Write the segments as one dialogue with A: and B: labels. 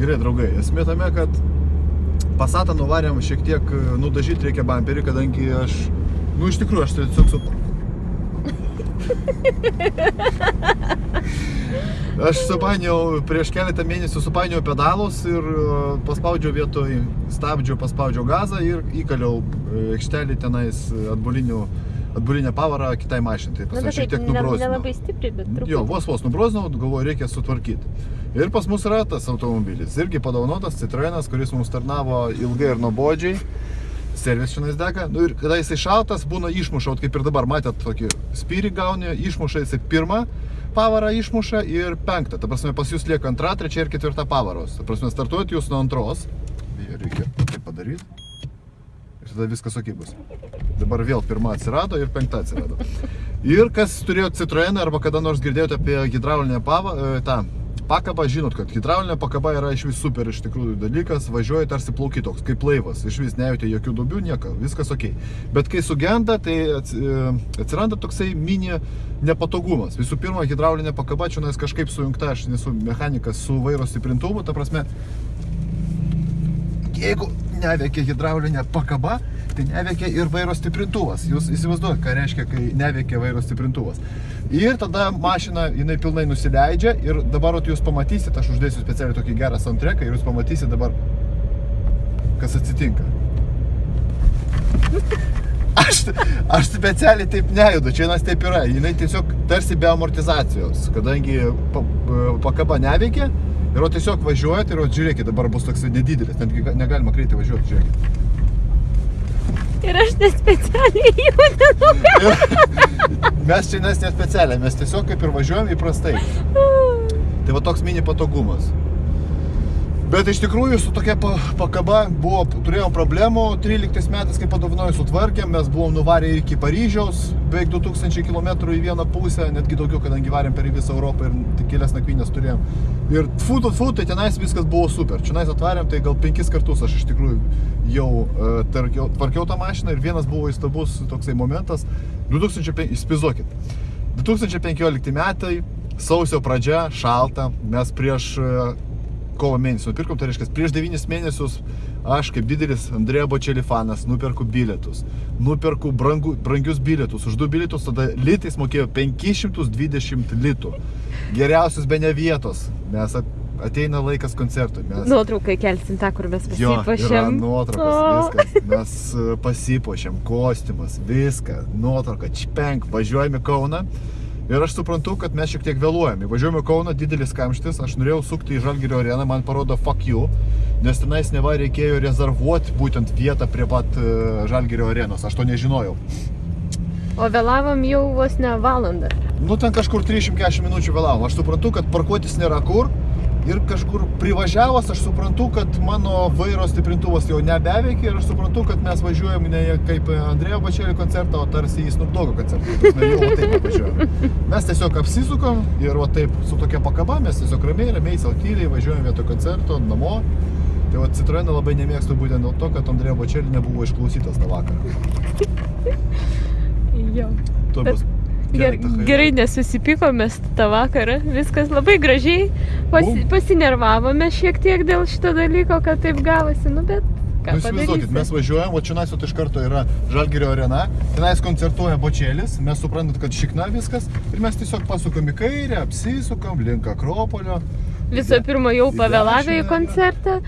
A: Gerai, draugai, esmė tame, kad pasatą nuvarėm šiek tiek e, nudažyti reikia bamperį, kadangi aš, nu iš tikrųjų, aš tiesiog su... Aš supainiau, prieš keletą mėnesių supainiau pedalus ir e, paspaudžiau vietoj stabdžių, paspaudžiau gazą ir įkaliau e, aikštelį tenais atbulinių atbulinę pavarą kitai mašinai. Tai pas
B: bet
A: šiek tiek
B: taip, ne-
A: nubrozinau.
B: nelabai stipriai, bet truputį.
A: Jo, vos vos nubrozinau, galvoju, reikia sutvarkyti. Ir pas mus yra tas automobilis. Irgi padaunotas Citroenas, kuris mums tarnavo ilgai ir nuobodžiai. Servis šiandien dega. Nu ir kada jisai šaltas, būna išmuša, vat kaip ir dabar, matėt, tokį spyrį gauni, išmuša jisai pirmą pavarą išmuša ir penktą. Ta prasme, pas jūs lieka antra, trečia ir ketvirta pavaros. Ta prasme, startuojat jūs nuo antros. Reikia tai padaryti. Tada viskas ok bus. Dabar vėl pirma atsirado ir penkta atsirado. Ir kas turėjo Citroeną arba kada nors girdėjote apie hidraulinę pavą, e, tą pakabą, žinot, kad hidraulinė pakaba yra iš vis super iš tikrųjų dalykas, važiuoja tarsi plauki toks, kaip laivas, iš vis nejauti jokių dubių, nieko, viskas ok. Bet kai sugenda, tai e, atsiranda toksai mini nepatogumas. Visų pirma, hidraulinė pakaba čia nais kažkaip sujungta, aš nesu mechanikas su vairo stiprintuvu, ta prasme, jeigu neveikia hidraulinė pakaba, tai neveikia ir vairo stiprintuvas. Jūs įsivaizduojate, ką reiškia, kai neveikia vairo stiprintuvas. Ir tada mašina, jinai pilnai nusileidžia ir dabar jūs pamatysit, aš uždėsiu specialiai tokį gerą soundtracką ir jūs pamatysit dabar, kas atsitinka. Aš, aš specialiai taip nejudu, čia vienas taip yra, jinai tiesiog tarsi be amortizacijos, kadangi pa, pakaba neveikia ir o tiesiog važiuojat ir o žiūrėkit, dabar bus toks nedidelis, netgi ga- negalima greitai važiuoti, žiūrėkit.
B: Ir aš nespecialiai judinu.
A: Mes čia nes nespecialiai, mes tiesiog kaip ir važiuojam įprastai. Tai va toks mini patogumas. Bet iš tikrųjų su tokia pa- pakaba buvo, turėjom problemų, 13 metais, kai padovanoju sutvarkėm, mes buvom nuvarę iki Paryžiaus, beveik 2000 km į vieną pusę, netgi daugiau, kadangi varėm per visą Europą ir tik kelias nakvynės turėjom. Ir tfu, tfu, tfu, tai tenais viskas buvo super. Čia atvarėm, tai gal penkis kartus aš iš tikrųjų jau uh, tvarkiau, tvarkiau tą mašiną ir vienas buvo įstabus toksai momentas. 2005, įsivaizduokit, 2015 metai, sausio pradžia, šalta, mes prieš uh, kovo mėnesį nupirkom, tai reiškia, prieš 9 mėnesius aš kaip didelis Andrėja Bočeli fanas nuperku bilietus. Nuperku brangu, brangius bilietus. Už du bilietus tada litais mokėjau 520 litų. Geriausius be ne vietos, nes at- ateina laikas koncertui. Mes...
B: Nuotraukai kelsim tą, kur mes pasipašėm.
A: nuotraukos, viskas. Mes e, pasipuošėm, kostiumas, viską, nuotrauka, čpenk, važiuojame Kauną. Ir aš suprantu, kad mes šiek tiek vėluojame. Važiuojame Kauną, didelis kamštis, aš norėjau sukti į Žalgirio areną, man parodo fuck you, nes tenais neva reikėjo rezervuoti būtent vietą prie pat e, Žalgirio arenos, aš to nežinojau.
B: O vėlavom jau vos ne valandą.
A: Nu, ten kažkur 340 minučių vėlavom. Aš suprantu, kad parkuotis nėra kur. Ir kažkur privažiavęs aš suprantu, kad mano vairo stiprintuvas jau nebeveikia ir aš suprantu, kad mes važiuojam ne kaip Andrėjo Bačelį koncertą, o tarsi į Snoop Doggo koncertą. Prasme, Jau taip važiuojam. Mes tiesiog apsisukam ir va taip su tokia pakaba mes tiesiog ramiai, ramiai, savo tyliai važiuojam vietoj koncerto namo. Tai va Citroeną labai nemėgstu būtent dėl to, kad Andrėjo Bačelį nebuvo išklausytas tą vakarą.
B: Jo.
A: Tuo bus
B: Ger, gerai nesusipykomės tą vakarą, viskas labai gražiai, pasi, pasinervavome šiek tiek dėl šito dalyko, kad taip gavosi, nu bet ką
A: Nu, įsivaizduokit, mes važiuojam, o čia nais iš karto yra Žalgirio arena, tenais koncertuoja bočėlis, mes suprantat, kad šikna viskas. Ir mes tiesiog pasukam į kairę, apsisukam link Akropolio.
B: Visų pirma, jau pavėlavę į koncertą.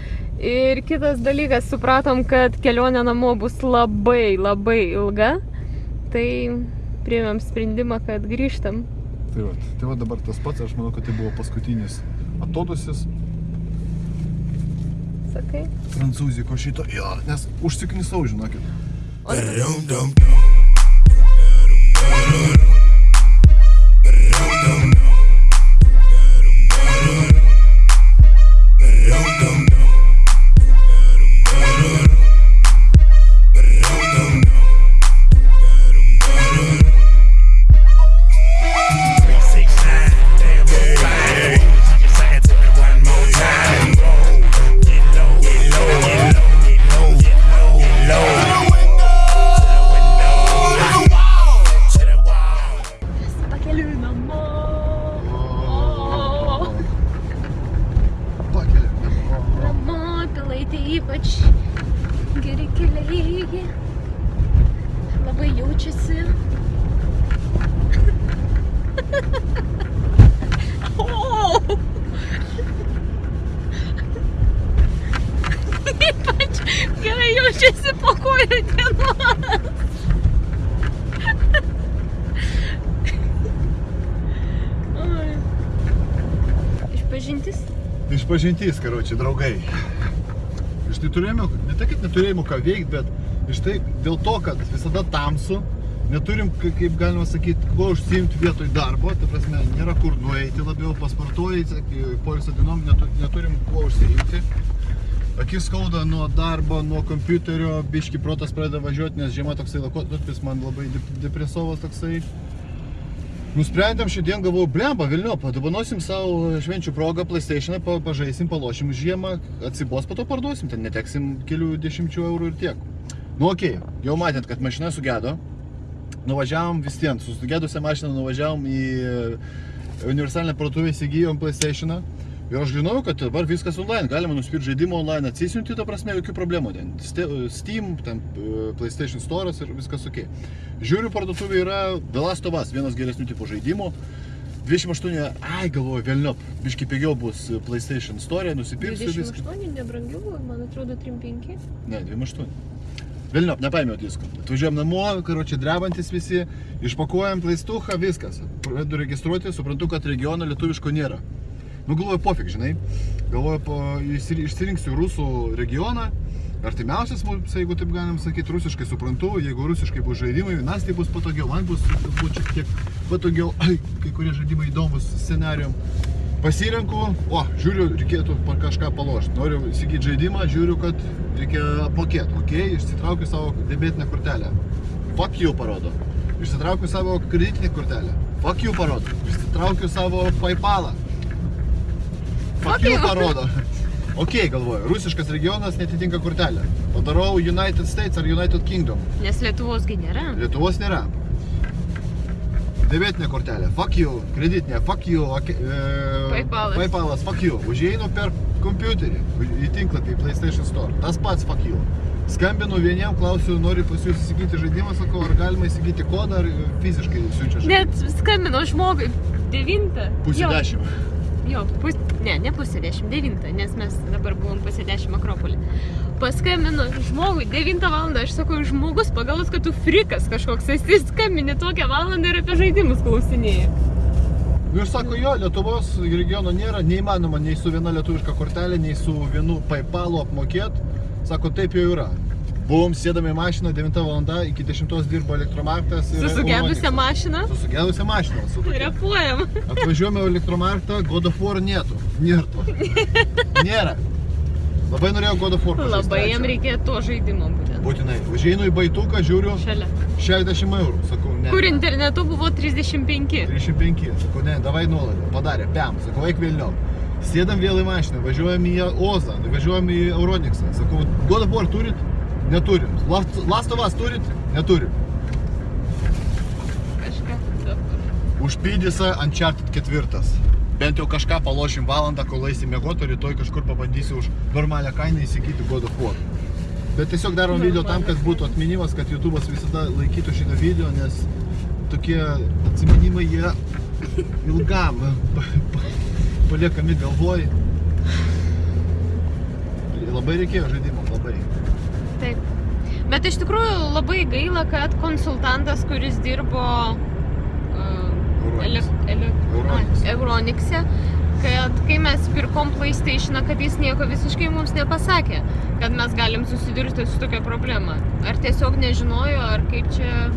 B: Ir kitas dalykas, supratom, kad kelionė namo bus labai, labai ilga. Tai priėmėm sprendimą, kad grįžtam.
A: Tai va, tai va dabar tas pats, aš manau, kad tai buvo paskutinis atodusis
B: Sakai?
A: prancūziko šito, jo, nes užsiknisau, žinokit.
B: O Išpažintis?
A: Išpažintys, karočiui, draugai. Iš tai turėjome, ne tai, kad neturėjome ką veikti, bet iš tai dėl to, kad visada tamsu, neturim, ka- kaip galima sakyti, kuo užsiimti vietoj darbo, tai prasme, nėra kur nueiti labiau, pasportuoji, poilsio dienom netu- neturim kuo užsiimti. Akis skauda nuo darbo, nuo kompiuterio, biški protas pradeda važiuoti, nes žiema toksai laikotarpis man labai dep- depresovas toksai. Nusprendėm šiandien, galvoju, blemba, Vilniu, padabanosim savo švenčių progą, PlayStation, pa, pažaisim, palošim žiemą, atsibos, po to parduosim, ten neteksim kelių dešimčių eurų ir tiek. Nu, okei, okay. jau matėt, kad mašina sugedo, nuvažiavom vis vien, su sugedusią mašiną nuvažiavom į e, universalinę parduotuvę, įsigijom PlayStation. Ir aš žinau, kad dabar viskas online, galima nusipirkti žaidimą online, atsisiunti, ta prasme, jokių problemų. Ten Ste- Steam, ten e, PlayStation Store'as ir viskas ok. Žiūriu, parduotuvė yra The Last of Us, vienas geresnių tipų žaidimų. 28, ai galvoju, vėlniop, biški pigiau bus PlayStation Store, nusipirksiu viską.
B: 28 nebrangiau, man atrodo 35.
A: Ne, 28. Vilniop, nepaėmiau disko. Atvažiuojam namo, karočią drebantis visi, išpakuojam plaistuką, viskas. Pradedu registruoti, suprantu, kad regiono lietuviško nėra. Nu, galvoju, pofik, žinai. Galvoju, po, išsiri- išsirinksiu rusų regioną. Artimiausias mums, jeigu taip galim sakyti, rusiškai suprantu, jeigu rusiškai bus žaidimai, nas tai bus patogiau, man bus galbūt šiek tiek patogiau, ai, kai kurie žaidimai įdomus scenarijom. Pasirenku, o, žiūriu, reikėtų kažką palošti. Noriu įsigyti žaidimą, žiūriu, kad reikia apmokėti. Ok, išsitraukiu savo debitinę kortelę. Fuck you parodo. Išsitraukiu savo kreditinę kortelę. Fuck you parodo. Išsitraukiu savo PayPalą. You. parodo. Ok, galvoju, rusiškas regionas netitinka kortelę. Padarau United States ar United Kingdom.
B: Nes Lietuvosgi nėra.
A: Lietuvos nėra. Debitinė kortelė, fuck you, kreditinė, fuck you, e,
B: Paypalas.
A: Paypalas, fuck you. Užeinu per kompiuterį į tinklapį PlayStation Store, tas pats fuck you. Skambinu vieniem, klausiu, noriu pas jūs įsigyti žaidimą, sakau, ar galima įsigyti kodą, ar fiziškai siunčia žaidimą.
B: Net skambino žmogui 9.
A: Pusė dešimt.
B: Jo, pus, ne, ne pusė 10, 9, nes mes dabar buvom pusė 10 Akropolį. Paskambino žmogui 9 val. Aš sakau, žmogus pagalvos, kad tu frikas kažkoks esi, skambini tokią valandą ir apie žaidimus klausinėjai.
A: Nu ir sako, jo, Lietuvos regiono nėra, neįmanoma nei su viena lietuviška kortelė, nei su vienu PayPalu apmokėti. Sako, taip jau yra. Buvom sėdami į mašiną 9 val. iki 10 dirbo elektromarktas.
B: Su sugedusią mašiną.
A: Su sugedusią mašiną. Su.
B: Repuojam.
A: Atvažiuojame į elektromarktą, God of War nėtų. Nėrtų. Nėra. Labai norėjau God of War pažaist
B: Labai jam reikėjo to žaidimo būtent.
A: Būtinai. Užeinu į baituką, žiūriu
B: Šalia.
A: 60 eurų. Sakau, ne.
B: Kur internetu buvo 35.
A: 35. Sakau, ne, davai nuolaidą. Padarė, piam. Sakau, eik vėliau. Sėdam vėl į mašiną, važiuojam į Ozą, važiuojam į Euroniksą. Sakau, God of War turit? Neturim. Last, Last of Us turit? Neturim.
B: Kažką.
A: Užpydysa Uncharted ketvirtas. Bent jau kažką palošim valandą, kol eisim miegoti, rytoj kažkur pabandysiu už normalią kainą įsigyti God of War. Bet tiesiog darom video tam, kad būtų atminimas, kad YouTube'as visada laikytų šitą video, nes tokie atsiminimai jie ilgam pa- pa- paliekami galvoj. Labai reikėjo žaidimo, labai.
B: Taip. Bet iš tikrųjų labai gaila, kad konsultantas, kuris dirbo uh, ai, Euronikse, kad kai mes pirkom PlayStation, kad jis nieko visiškai mums nepasakė, kad mes galim susidurti su tokia problema. Ar tiesiog nežinojo, ar kaip čia...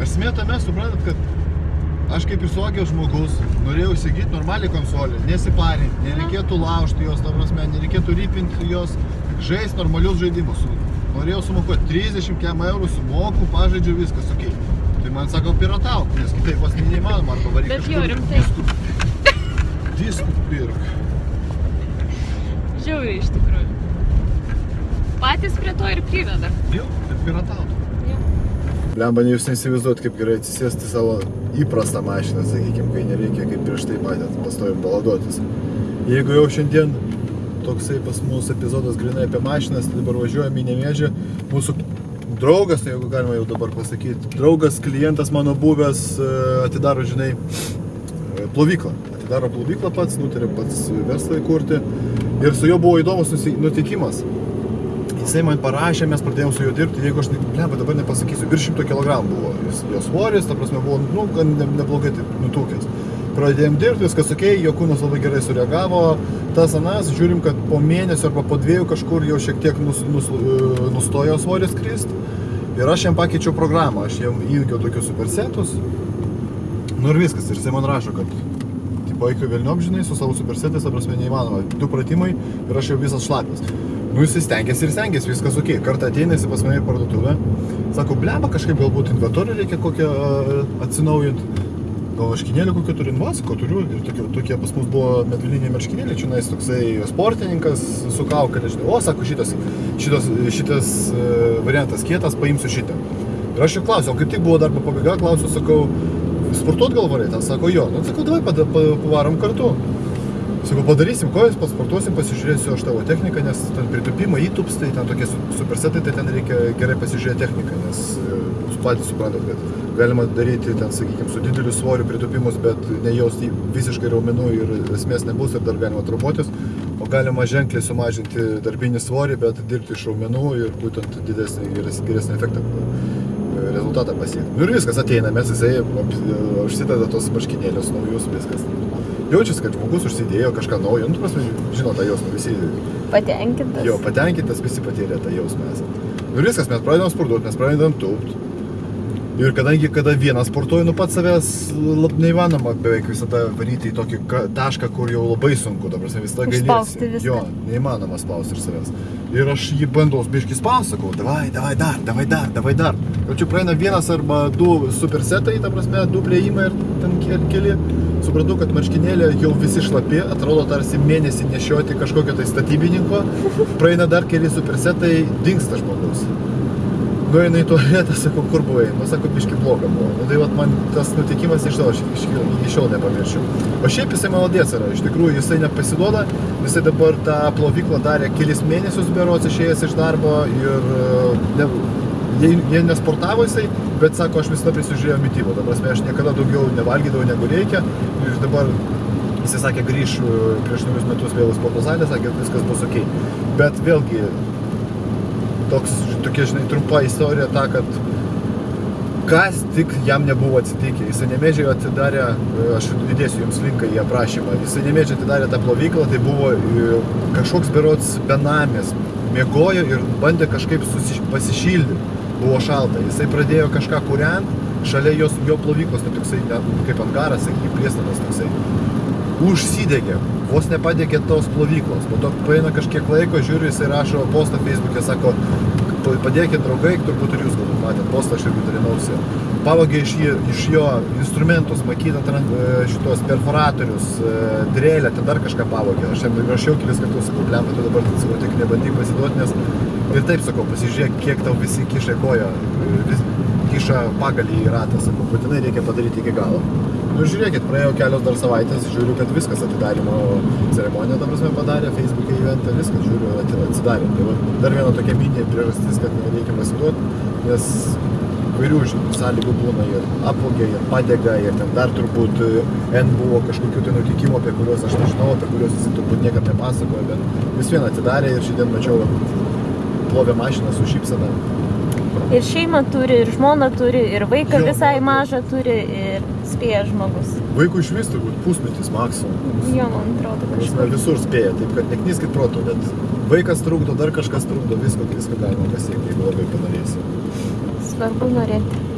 A: Esmė tame, suprantat, kad aš kaip ir suaugęs žmogus norėjau įsigyti normalią konsolę, nesiparinti, nereikėtų laužti jos, ta prasme, nereikėtų rypinti jos, žaisti normalius žaidimus. Norėjau sumokoti 30 kem eurų, sumoku, pažaidžiu viskas, ok. Tai man sako, piratauk, nes kitaip pas neįmanoma, arba varyk
B: Bet jo, rimtai.
A: diskų. Diskų pirk.
B: Žiauriai iš tikrųjų. Patys prie to ir priveda.
A: Jo, bet piratauk. Blemba, jūs neįsivaizduot, kaip gerai atsisėsti savo įprastą mašiną, sakykime, kai nereikia, kaip prieš tai matėt, pastovim baladotis. Jeigu jau šiandien toksai pas mus epizodas grinai apie mašinas, tai dabar važiuojame į Nemėžį. Mūsų draugas, tai jeigu galima jau dabar pasakyti, draugas, klientas mano buvęs e, atidaro, žinai, e, plovyklą. Atidaro plovyklą pats, nutarė pats verslą įkurti. Ir su juo buvo įdomus nutikimas. Jisai man parašė, mes pradėjome su juo dirbti, jeigu aš, blem, dabar nepasakysiu, virš 100 kg buvo. Jis, jo svoris, ta prasme, buvo, nu, gan ne, neblogai taip nutukęs. Pradėjom dirbti, viskas ok, jo kūnas labai gerai sureagavo, tas anas, žiūrim, kad po mėnesio arba po dviejų kažkur jau šiek tiek nus, nus, e, nustojo svoris krist. Ir aš jam pakeičiau programą, aš jam įjungiau tokius supersetus. Nu ir viskas, ir jisai man rašo, kad tipo eik vėlniom, žinai, su savo supersetais, ta prasme, neįmanoma. Du pratimai ir aš jau visas šlapias. Nu jis stengiasi ir stengiasi, viskas ok. Kartą ateina jis pas mane į parduotuvę, sako, blemba, kažkaip galbūt inventorių reikia kokią uh, atsinaujinti. Gal marškinėlių kokių turi, nu, sakau, turiu. Ir tokie, tokie pas mus buvo medviliniai marškinėliai, čia nais toksai sportininkas su kaukalė, žinai. O, sako, šitas, šitas, šitas uh, variantas kietas, paimsiu šitą. Ir aš jau klausiau, kaip tik buvo darbo pabaiga, klausiu, sakau, sportuot gal varėt? Ten sako, jo. Nu, sakau, davai pavarom kartu. Sakau, padarysim kojas, pasportuosim, pasižiūrėsiu aš tavo techniką, nes ten pritupimai įtupstai, ten tokie su- supersetai, tai ten reikia gerai pasižiūrėti techniką, nes e, jūs patys suprantat, kad galima daryti ten, sakykime, su dideliu svoriu pritupimus, bet nejausti visiškai raumenų ir esmės nebus ir dar galima trupuotis, o galima ženkliai sumažinti darbinį svorį, bet dirbti iš raumenų ir būtent didesnį, geres- geresnį efektą e, rezultatą pasiekti. Nu ir viskas ateina, mes jisai e, užsideda tos marškinėlius naujus, viskas. Jaučiasi, kad žmogus užsidėjo kažką naujo, nu, prasme, žino tą jausmą, visi
B: Patenkintas.
A: jo patenkintas, visi patyrė tą jausmą esat. Ir viskas, mes pradedam sportuoti, mes pradedam tūpt. Ir kadangi kada vienas sportuoju, nu pats savęs lab, neįmanoma beveik visada varyti į tokį tašką, kur jau labai sunku, dabar visada gailiesi.
B: Išspausti viską.
A: Jo, neįmanoma spausti ir savęs. Ir aš jį bandau biškį spausti, sakau, davai, davai dar, davai dar, davai dar. Ir čia praeina vienas arba du supersetai, ta prasme, du plėjimai ir ten ke- keli. Supratau, kad marškinėlė jau visi šlapi, atrodo tarsi mėnesį nešioti kažkokio tai statybininko. Praeina dar keli supersetai, dinksta žmogus. Nueina į tualetą, sakau, kur buvai? Nu, sako, biški bloga buvo. Nu, tai vat, man tas nutikimas iš to, aš iki šiol nepamiršiu. O šiaip jisai maladės yra, iš tikrųjų jisai nepasiduoda, jisai dabar tą plovyklą darė kelis mėnesius berots išėjęs iš darbo ir e, ne, jie, jie nesportavo jisai, bet sako, aš visada prisižiūrėjau mytybą. Ta prasme, aš niekada daugiau nevalgydavau negu reikia ir dabar jisai sakė, grįš e, prieš naujus metus vėl į sporto salę, sakė, viskas bus ok. Bet vėlgi, toks, tokia, žinai, trumpa istorija ta, kad kas tik jam nebuvo atsitikę. Jisai nemėdžiai atidarė, e, aš įdėsiu jums linką į aprašymą, jisai nemėdžiai atidarė tą plovyklą, tai buvo e, kažkoks berots benamis, mėgojo ir bandė kažkaip pasišildyti, buvo šalta. Jisai pradėjo kažką kuriant, šalia jos, jo plovyklos, tai toksai, ne, kaip angaras, sakykime, priestatas toksai užsidegė, vos nepadegė tos plovyklos. Po to praeina kažkiek laiko, žiūriu, jisai rašo postą Facebook'e, sako, "Pa- padėkit draugai, turbūt ir jūs galbūt matėt postą, aš irgi dalinausi. Pavogė iš, jį, iš jo instrumentus, ran- e, šitos perforatorius, e, drėlę, ten dar kažką pavogė. Aš jam rašiau kelis kartus, sakau, blemba, tu dabar sakau, tik nebandyk pasiduoti, nes ir taip sakau, pasižiūrėk, kiek tau visi kiša į koją, e, vis, kiša pagalį į ratą, sakau, būtinai reikia padaryti iki galo. Nu žiūrėkit, praėjo kelios dar savaitės, žiūriu, kad viskas atidarimo ceremoniją, ta prasme, padarė, Facebook'e įventą, viskas, žiūriu, atsidarė. Tai va, dar viena tokia minė priežastis, kad nereikia pasiduoti, nes vairių žinai, sąlygų būna ir apvogė, ir padega, ir ten dar turbūt e, N buvo kažkokių tai nutikimų, apie kuriuos aš nežinau, apie kuriuos jis turbūt niekam nepasakojo, bet vis vien atidarė ir šiandien mačiau plovė mašiną su šypsena.
B: Ir šeimą turi, ir žmoną turi, ir vaiką
A: Jo,
B: visai mažą turi, ir spėja žmogus.
A: Vaikų iš vis turbūt pusmetis maksimum.
B: Jo, man atrodo,
A: prasme,
B: kažkur.
A: visur spėja, taip kad neknyskit proto, bet vaikas trukdo, dar kažkas trukdo, visko, viską galima pasiekti, jeigu labai panorėsi.
B: Svarbu norėti.